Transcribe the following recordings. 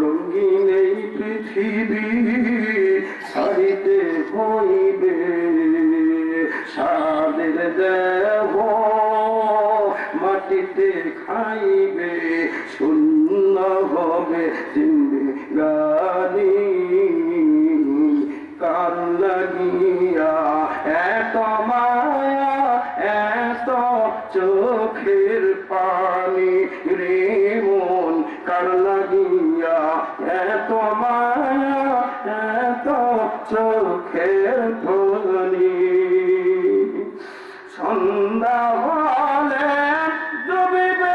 রঙিন এই পৃথিবী ছাড়িতে হইবে। সাদের দেহ মাটিতে খাইবে, শূন্য হবে জিন্দিগানি কার লাগিয়া এত মায়া, এত চোখের পানি রে মন এত মায়া এত চোখের ধনি সন্ধ্যা বলে ডুবিবে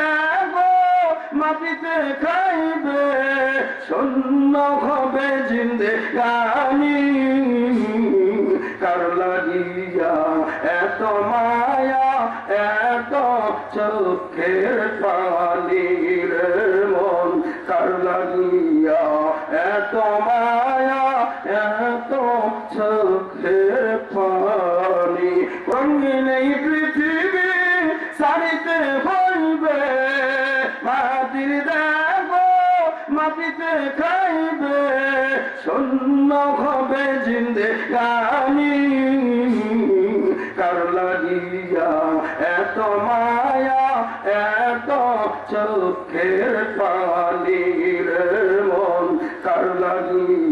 মাটিতে খাইবে, শূন্য হবে জিন্দে গানি। কার লাগিয়া এত মায়া, এত চোখের পানি রে মন। কার লাগিয়া এত মায়া, এত মাটির দেব মাটিতে খাইবে, শূন্য হবে জিন্দে গানি। কার লাগিয়া এত মায়া, এত চোখের পালির মন, কার লাগিয়া